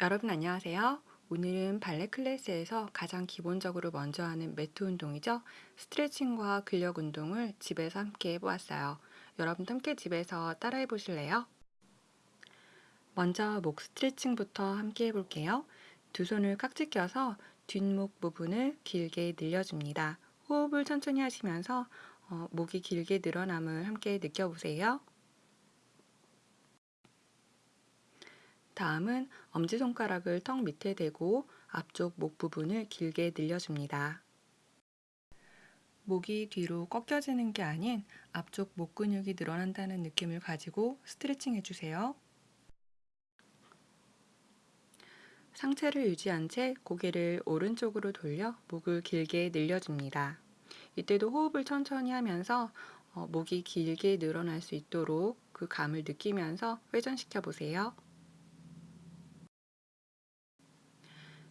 여러분 안녕하세요. 오늘은 발레 클래스에서 가장 기본적으로 먼저 하는 매트 운동이죠. 스트레칭과 근력 운동을 집에서 함께 해보았어요. 여러분도 함께 집에서 따라해 보실래요? 먼저 목 스트레칭부터 함께 해볼게요. 두 손을 깍지 껴서 뒷목 부분을 길게 늘려줍니다. 호흡을 천천히 하시면서 어, 목이 길게 늘어남을 함께 느껴보세요. 다음은 엄지손가락을 턱 밑에 대고 앞쪽 목 부분을 길게 늘려줍니다. 목이 뒤로 꺾여지는 게 아닌 앞쪽 목 근육이 늘어난다는 느낌을 가지고 스트레칭 해주세요. 상체를 유지한 채 고개를 오른쪽으로 돌려 목을 길게 늘려줍니다. 이때도 호흡을 천천히 하면서 어, 목이 길게 늘어날 수 있도록 그 감을 느끼면서 회전시켜 보세요.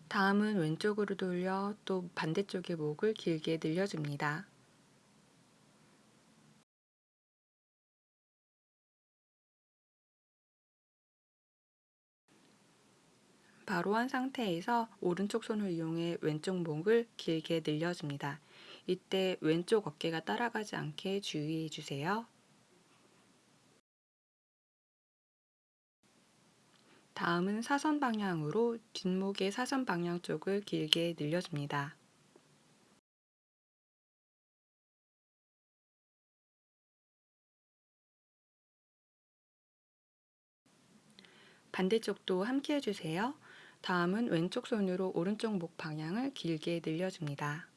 다음은 왼쪽으로 돌려 또 반대쪽의 목을 길게 늘려줍니다. 바로 한 상태에서 오른쪽 손을 이용해 왼쪽 목을 길게 늘려줍니다. 이때 왼쪽 어깨가 따라가지 않게 주의해 주세요. 다음은 사선 방향으로 뒷목의 사선 방향 쪽을 길게 늘려줍니다. 반대쪽도 함께 해주세요. 다음은 왼쪽 손으로 오른쪽 목 방향을 길게 늘려줍니다.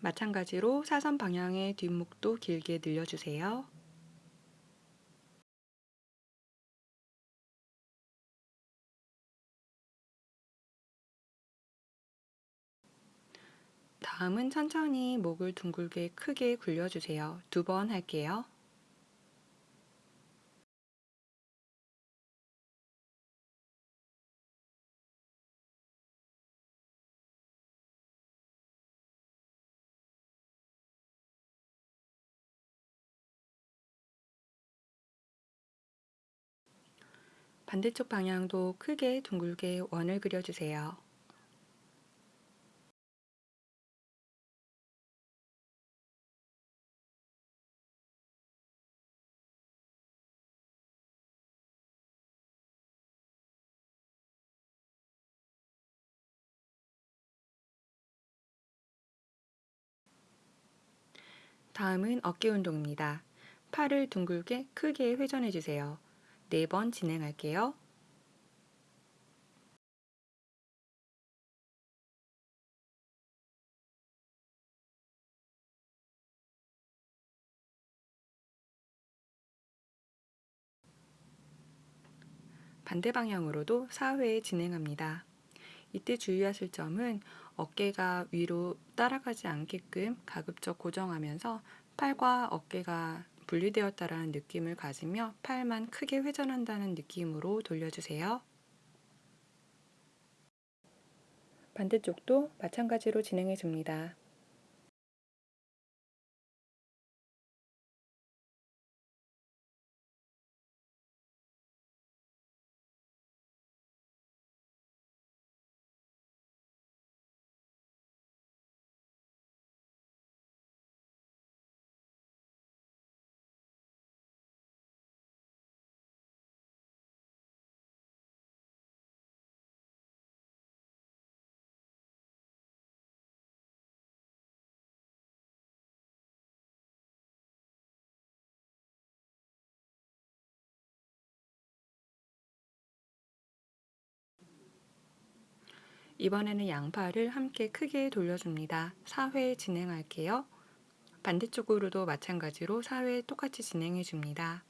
마찬가지로 사선 방향의 뒷목도 길게 늘려주세요. 다음은 천천히 목을 둥글게 크게 굴려주세요. 두 번 할게요. 반대쪽 방향도 크게 둥글게 원을 그려주세요. 다음은 어깨 운동입니다. 팔을 둥글게 크게 회전해 주세요. 네번 진행할게요. 반대 방향으로도 4회 진행합니다. 이때 주의하실 점은 어깨가 위로 따라가지 않게끔 가급적 고정하면서 팔과 어깨가 분리되었다라는 느낌을 가지며 팔만 크게 회전한다는 느낌으로 돌려주세요. 반대쪽도 마찬가지로 진행해 줍니다. 이번에는 양팔을 함께 크게 돌려줍니다. 4회 진행할게요. 반대쪽으로도 마찬가지로 4회 똑같이 진행해 줍니다.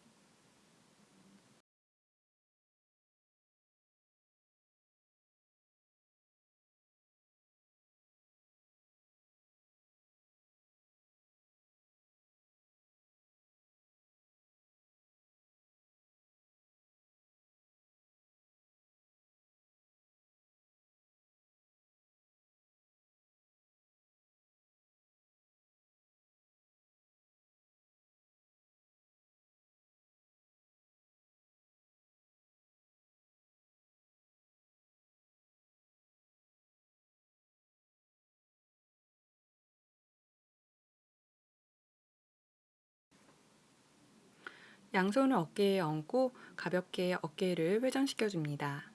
양손을 어깨에 얹고 가볍게 어깨를 회전시켜 줍니다.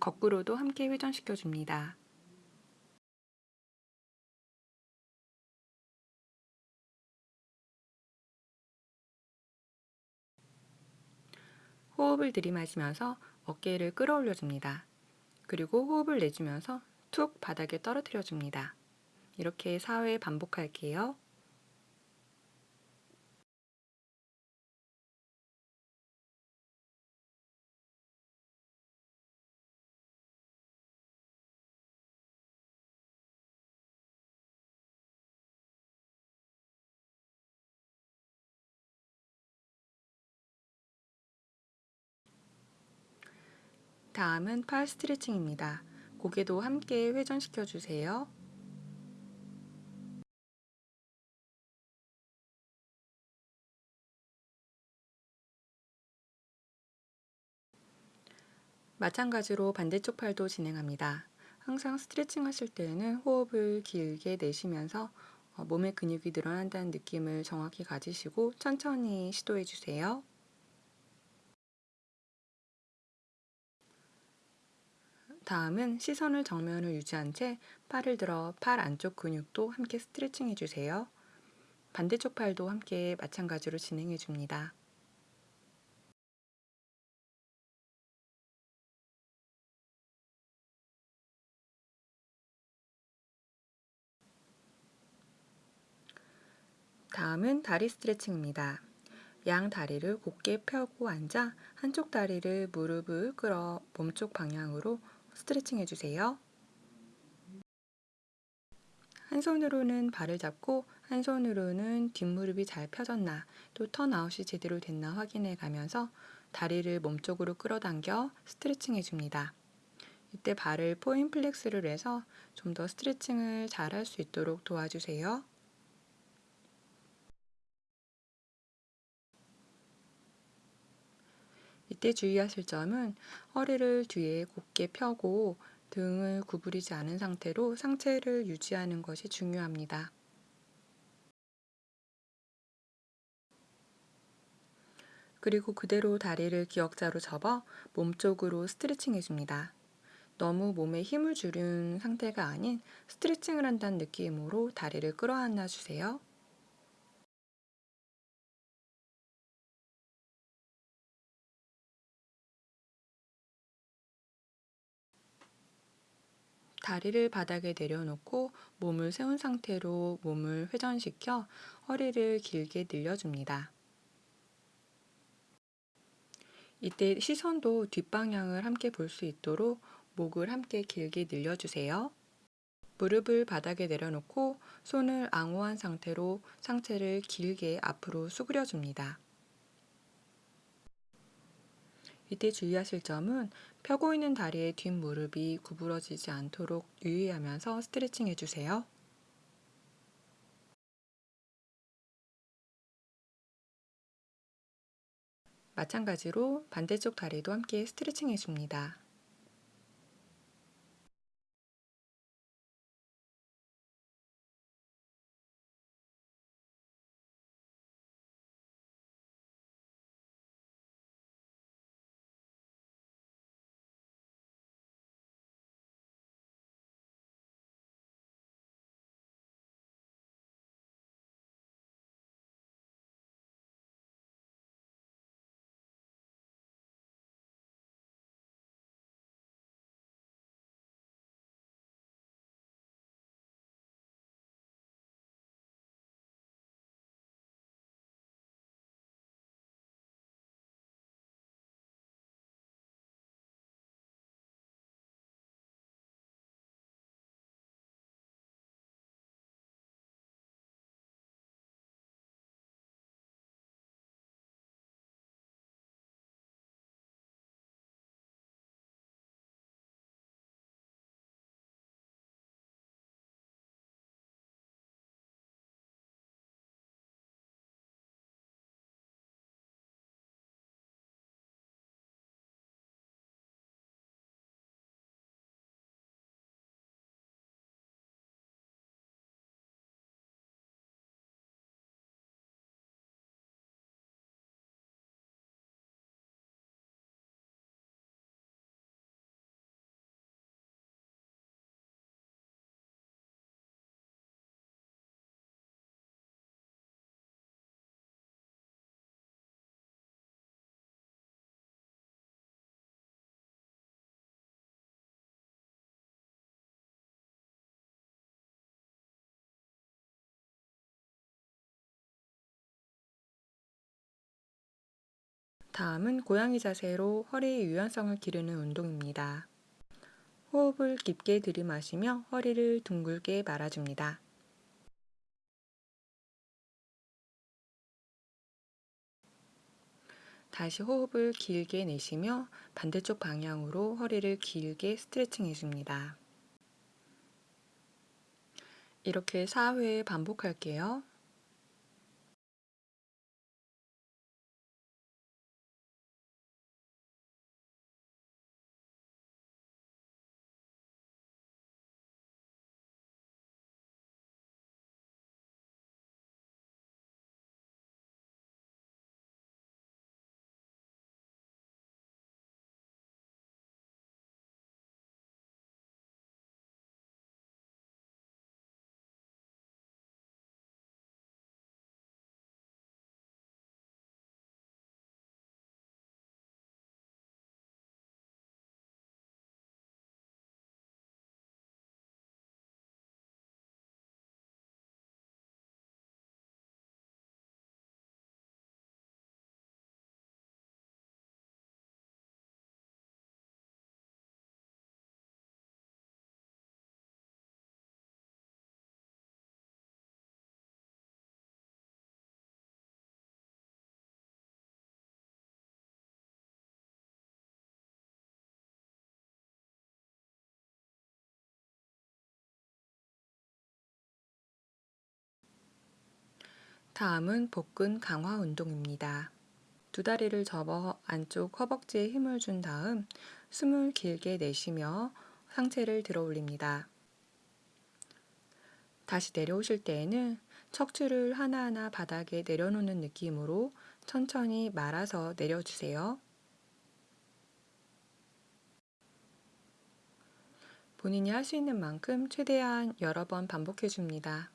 거꾸로도 함께 회전시켜 줍니다. 호흡을 들이마시면서 어깨를 끌어올려 줍니다. 그리고 호흡을 내주면서 툭 바닥에 떨어뜨려 줍니다. 이렇게 4회 반복할게요. 다음은 팔 스트레칭입니다. 고개도 함께 회전시켜 주세요. 마찬가지로 반대쪽 팔도 진행합니다. 항상 스트레칭 하실 때는 호흡을 길게 내쉬면서 어, 몸의 근육이 늘어난다는 느낌을 정확히 가지시고 천천히 시도해 주세요. 다음은 시선을 정면을 유지한 채 팔을 들어 팔 안쪽 근육도 함께 스트레칭 해주세요. 반대쪽 팔도 함께 마찬가지로 진행해 줍니다. 다음은 다리 스트레칭입니다. 양 다리를 곧게 펴고 앉아 한쪽 다리를 무릎을 끌어 몸쪽 방향으로 스트레칭 해주세요. 한 손으로는 발을 잡고 한 손으로는 뒷무릎이 잘 펴졌나 또 턴아웃이 제대로 됐나 확인해 가면서 다리를 몸쪽으로 끌어당겨 스트레칭 해줍니다. 이때 발을 point flex를 해서 좀 더 스트레칭을 잘 할 수 있도록 도와주세요. 이때 주의하실 점은 허리를 뒤에 곧게 펴고 등을 구부리지 않은 상태로 상체를 유지하는 것이 중요합니다. 그리고 그대로 다리를 기역자로 접어 몸쪽으로 스트레칭 해줍니다. 너무 몸에 힘을 주는 상태가 아닌 스트레칭을 한다는 느낌으로 다리를 끌어안아 주세요. 다리를 바닥에 내려놓고 몸을 세운 상태로 몸을 회전시켜 허리를 길게 늘려줍니다. 이때 시선도 뒷방향을 함께 볼 수 있도록 목을 함께 길게 늘려주세요. 무릎을 바닥에 내려놓고 손을 앙호한 상태로 상체를 길게 앞으로 수그려 줍니다. 이때 주의하실 점은 펴고 있는 다리의 뒷무릎이 구부러지지 않도록 유의하면서 스트레칭 해주세요. 마찬가지로 반대쪽 다리도 함께 스트레칭 해줍니다. 다음은 고양이 자세로 허리의 유연성을 기르는 운동입니다. 호흡을 깊게 들이마시며 허리를 둥글게 말아줍니다. 다시 호흡을 길게 내쉬며 반대쪽 방향으로 허리를 길게 스트레칭 해줍니다. 이렇게 4회 반복할게요. 다음은 복근 강화 운동입니다. 두 다리를 접어 안쪽 허벅지에 힘을 준 다음 숨을 길게 내쉬며 상체를 들어 올립니다. 다시 내려오실 때에는 척추를 하나하나 바닥에 내려놓는 느낌으로 천천히 말아서 내려주세요. 본인이 할 수 있는 만큼 최대한 여러 번 반복해 줍니다.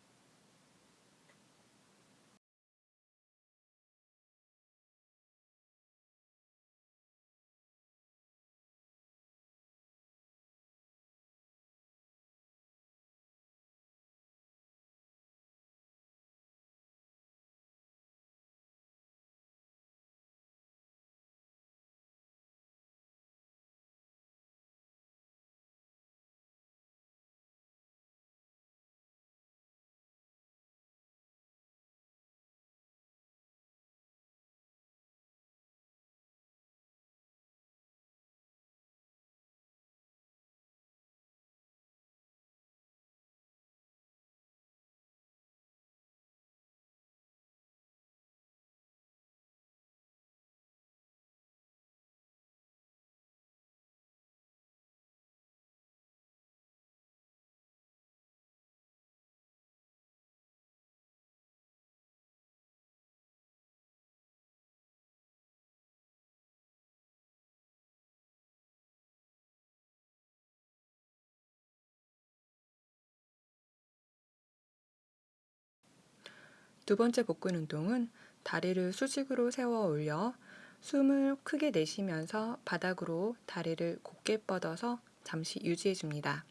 두 번째 복근 운동은 다리를 수직으로 세워 올려 숨을 크게 내쉬면서 바닥으로 다리를 곧게 뻗어서 잠시 유지해 줍니다.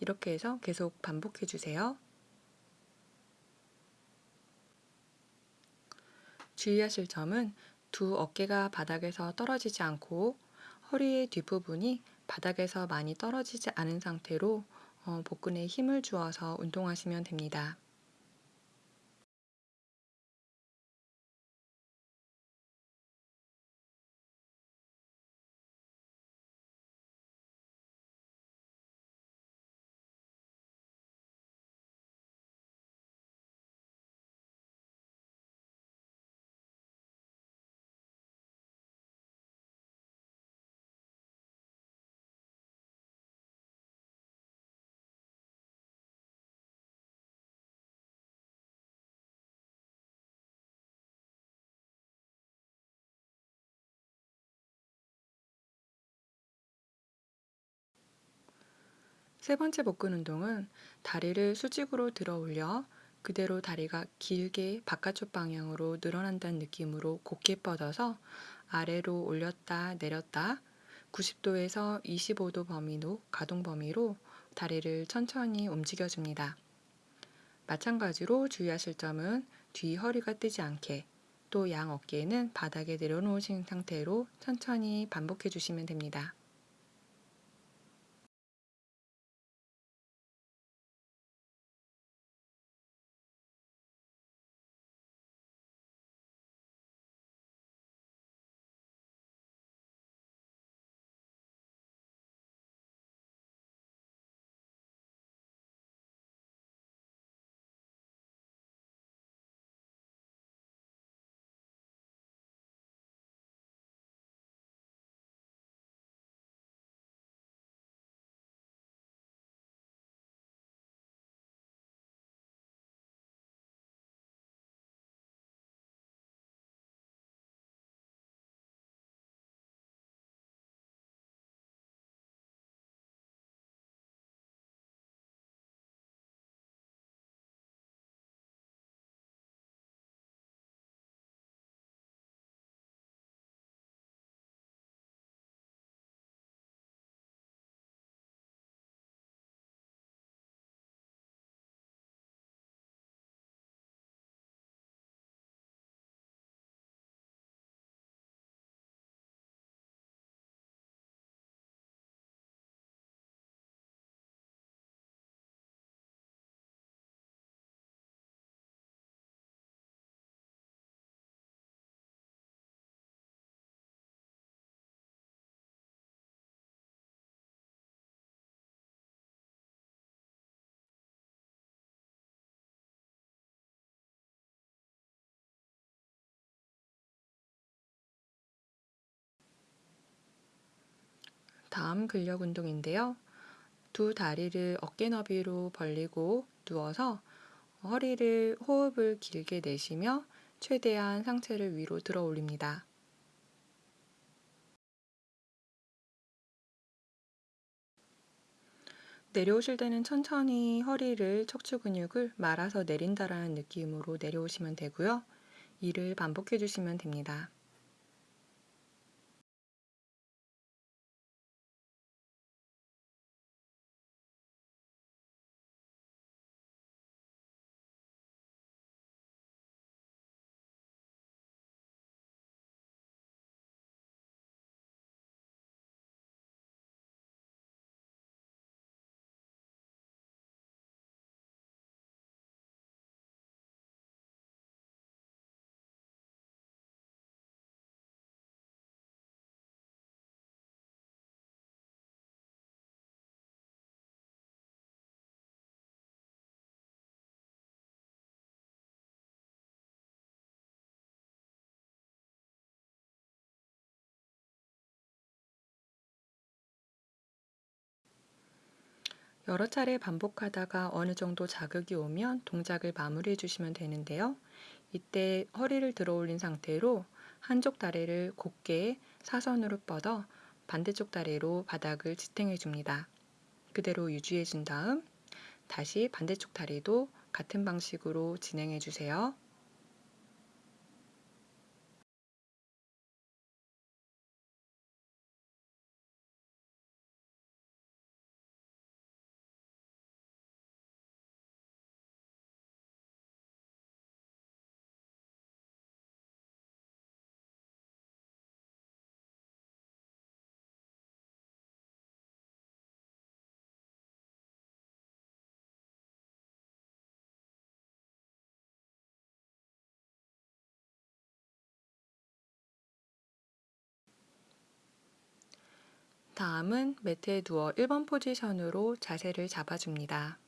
이렇게 해서 계속 반복해 주세요. 주의하실 점은 두 어깨가 바닥에서 떨어지지 않고 허리의 뒷부분이 바닥에서 많이 떨어지지 않은 상태로 어, 복근에 힘을 주어서 운동하시면 됩니다. 세 번째 복근 운동은 다리를 수직으로 들어 올려 그대로 다리가 길게 바깥쪽 방향으로 늘어난다는 느낌으로 곧게 뻗어서 아래로 올렸다 내렸다 90도에서 25도 범위로 가동 범위로 다리를 천천히 움직여줍니다. 마찬가지로 주의하실 점은 뒤 허리가 뜨지 않게 또 양 어깨는 바닥에 내려놓으신 상태로 천천히 반복해 주시면 됩니다. 다음 근력 운동인데요. 두 다리를 어깨 너비로 벌리고 누워서 허리를 호흡을 길게 내쉬며 최대한 상체를 위로 들어 올립니다. 내려오실 때는 천천히 허리를 척추 근육을 말아서 내린다라는 느낌으로 내려오시면 되고요. 이를 반복해 주시면 됩니다. 여러 차례 반복하다가 어느 정도 자극이 오면 동작을 마무리해 주시면 되는데요. 이때 허리를 들어 올린 상태로 한쪽 다리를 곧게 사선으로 뻗어 반대쪽 다리로 바닥을 지탱해 줍니다. 그대로 유지해 준 다음 다시 반대쪽 다리도 같은 방식으로 진행해 주세요. 다음은 매트에 누워 1번 포지션으로 자세를 잡아줍니다.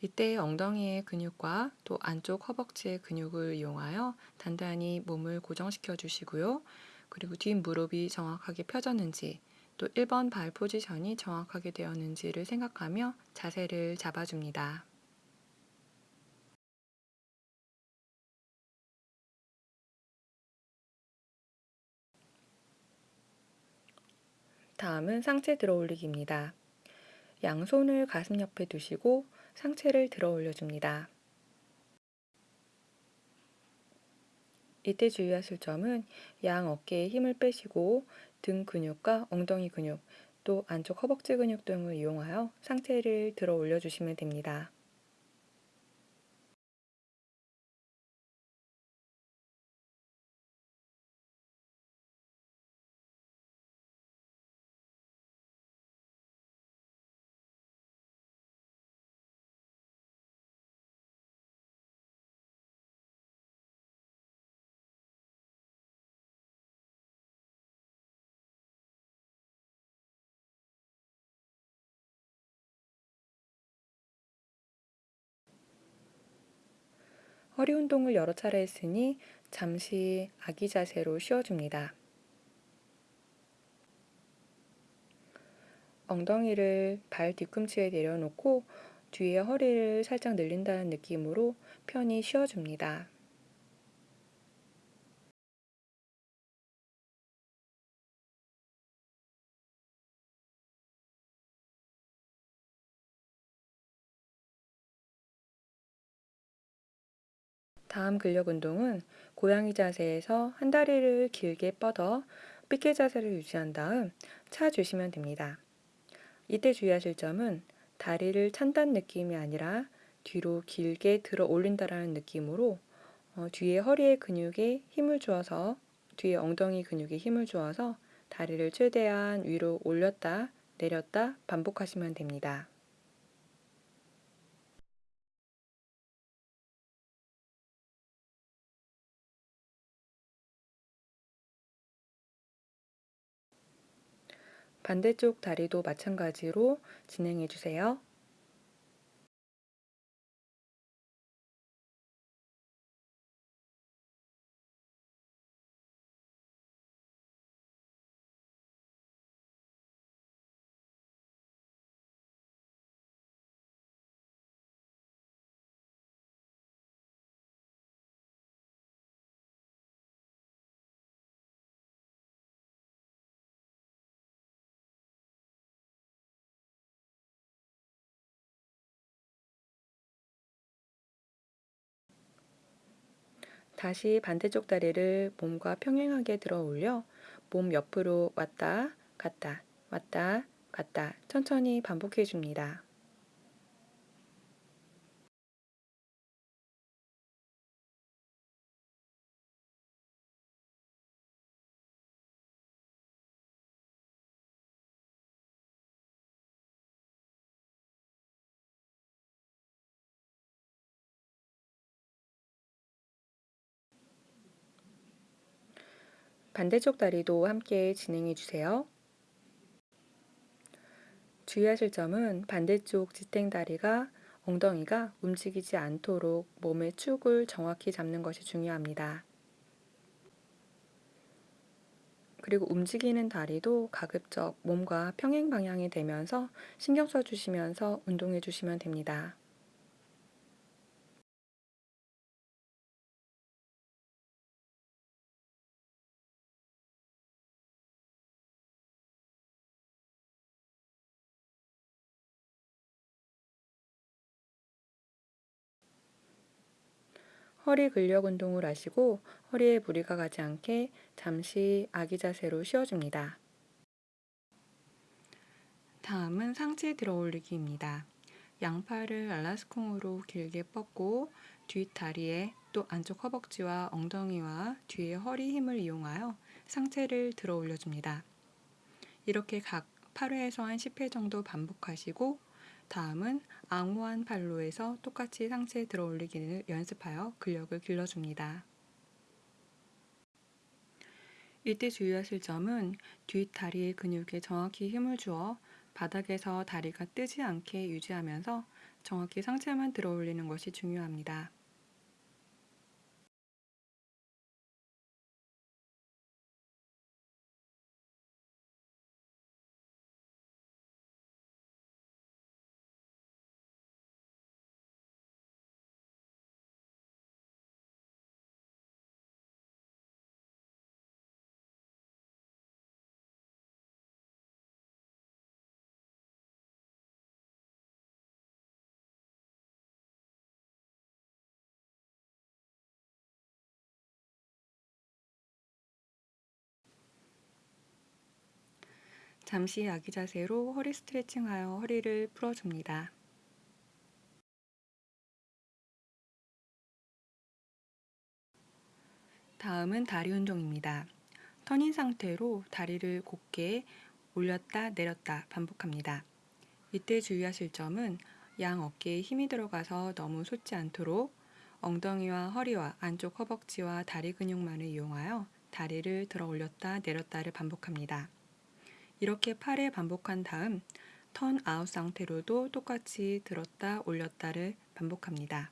이때 엉덩이의 근육과 또 안쪽 허벅지의 근육을 이용하여 단단히 몸을 고정시켜 주시고요. 그리고 뒷 무릎이 정확하게 펴졌는지 또 1번 발 포지션이 정확하게 되었는지를 생각하며 자세를 잡아줍니다. 다음은 상체 들어 올리기입니다. 양손을 가슴 옆에 두시고 상체를 들어 올려줍니다. 이때 주의하실 점은 양 어깨에 힘을 빼시고 등 근육과 엉덩이 근육, 또 안쪽 허벅지 근육 등을 이용하여 상체를 들어 올려주시면 됩니다. 허리 운동을 여러 차례 했으니 잠시 아기 자세로 쉬어줍니다. 엉덩이를 발 뒤꿈치에 내려놓고 뒤에 허리를 살짝 늘린다는 느낌으로 편히 쉬어줍니다. 다음 근력 운동은 고양이 자세에서 한 다리를 길게 뻗어 삐개 자세를 유지한 다음 차 주시면 됩니다. 이때 주의하실 점은 다리를 찬다는 느낌이 아니라 뒤로 길게 들어 올린다라는 느낌으로 어, 뒤에 허리의 근육에 힘을 주어서 뒤에 엉덩이 근육에 힘을 주어서 다리를 최대한 위로 올렸다 내렸다 반복하시면 됩니다. 반대쪽 다리도 마찬가지로 진행해 주세요. 다시 반대쪽 다리를 몸과 평행하게 들어 올려 몸 옆으로 왔다 갔다 왔다 갔다 천천히 반복해 줍니다. 반대쪽 다리도 함께 진행해 주세요. 주의하실 점은 반대쪽 지탱 다리가 엉덩이가 움직이지 않도록 몸의 축을 정확히 잡는 것이 중요합니다. 그리고 움직이는 다리도 가급적 몸과 평행 방향이 되면서 신경 써주시면서 운동해 주시면 됩니다. 허리 근력 운동을 하시고 허리에 무리가 가지 않게 잠시 아기 자세로 쉬어줍니다. 다음은 상체 들어 올리기입니다. 양팔을 알라스콩으로 길게 뻗고 뒷다리에 또 안쪽 허벅지와 엉덩이와 뒤에 허리 힘을 이용하여 상체를 들어 올려줍니다. 이렇게 각 8회에서 한 10회 정도 반복하시고 다음은 앙호한 팔로 해서 똑같이 상체 들어 올리기를 연습하여 근력을 길러줍니다. 이때 주의하실 점은 뒷다리의 근육에 정확히 힘을 주어 바닥에서 다리가 뜨지 않게 유지하면서 정확히 상체만 들어 올리는 것이 중요합니다. 잠시 아기 자세로 허리 스트레칭하여 허리를 풀어줍니다. 다음은 다리 운동입니다. 터닝 상태로 다리를 곧게 올렸다 내렸다 반복합니다. 이때 주의하실 점은 양 어깨에 힘이 들어가서 너무 솟지 않도록 엉덩이와 허리와 안쪽 허벅지와 다리 근육만을 이용하여 다리를 들어 올렸다 내렸다를 반복합니다. 이렇게 8회 반복한 다음 턴 아웃 상태로도 똑같이 들었다 올렸다를 반복합니다.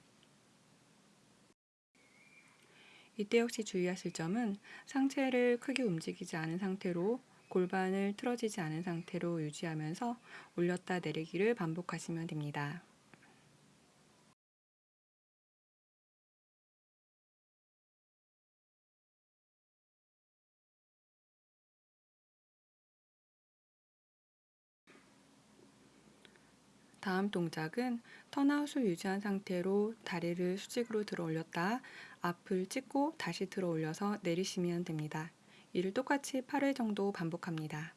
이때 역시 주의하실 점은 상체를 크게 움직이지 않은 상태로 골반을 틀어지지 않은 상태로 유지하면서 올렸다 내리기를 반복하시면 됩니다. 다음 동작은 턴아웃을 유지한 상태로 다리를 수직으로 들어 올렸다 앞을 찍고 다시 들어 올려서 내리시면 됩니다. 이를 똑같이 8회 정도 반복합니다.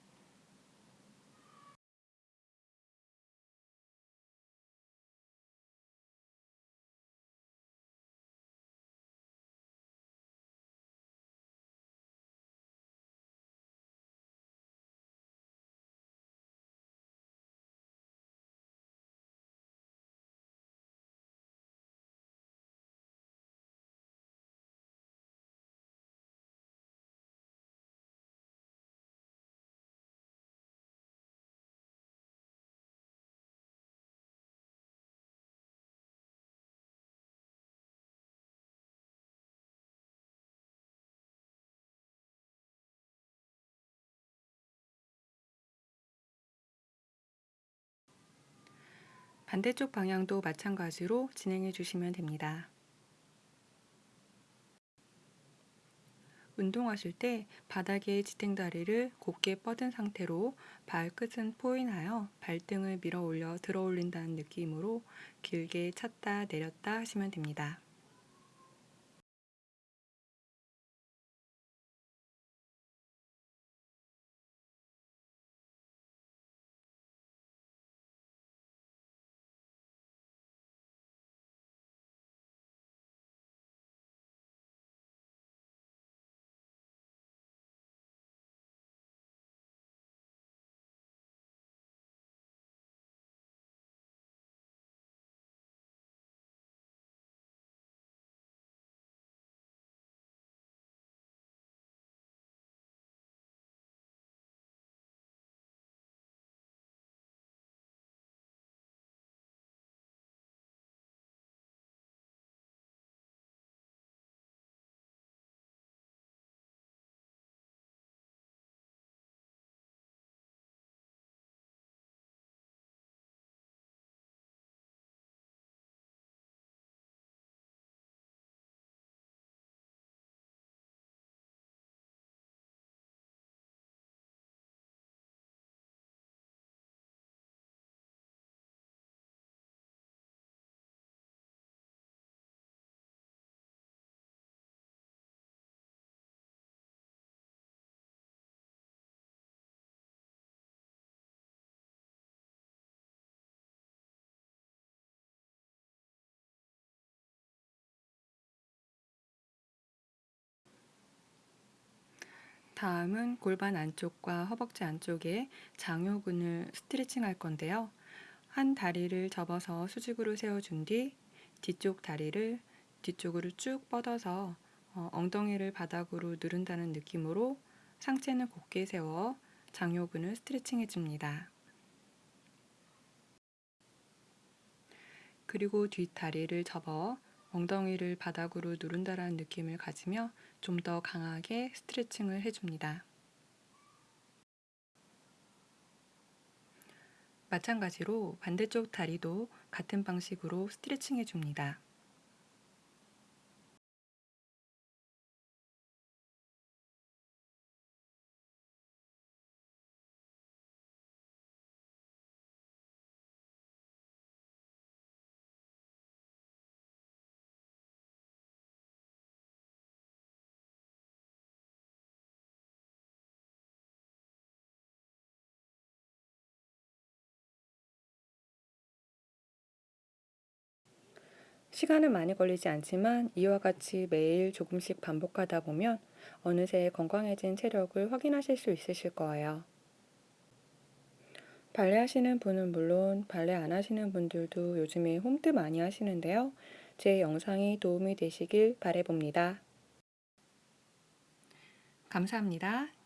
반대쪽 방향도 마찬가지로 진행해 주시면 됩니다. 운동하실 때 바닥에 지탱다리를 곧게 뻗은 상태로 발끝은 포인하여 발등을 밀어 올려 들어 올린다는 느낌으로 길게 찼다 내렸다 하시면 됩니다. 다음은 골반 안쪽과 허벅지 안쪽에 장요근을 스트레칭 할 건데요. 한 다리를 접어서 수직으로 세워준 뒤 뒤쪽 다리를 뒤쪽으로 쭉 뻗어서 어, 엉덩이를 바닥으로 누른다는 느낌으로 상체는 곧게 세워 장요근을 스트레칭 해줍니다. 그리고 뒷다리를 접어 엉덩이를 바닥으로 누른다라는 느낌을 가지며 좀 더 강하게 스트레칭을 해줍니다. 마찬가지로 반대쪽 다리도 같은 방식으로 스트레칭 해줍니다. 시간은 많이 걸리지 않지만 이와 같이 매일 조금씩 반복하다 보면 어느새 건강해진 체력을 확인하실 수 있으실 거예요. 발레 하시는 분은 물론 발레 안 하시는 분들도 요즘에 홈트 많이 하시는데요. 제 영상이 도움이 되시길 바래봅니다. 감사합니다.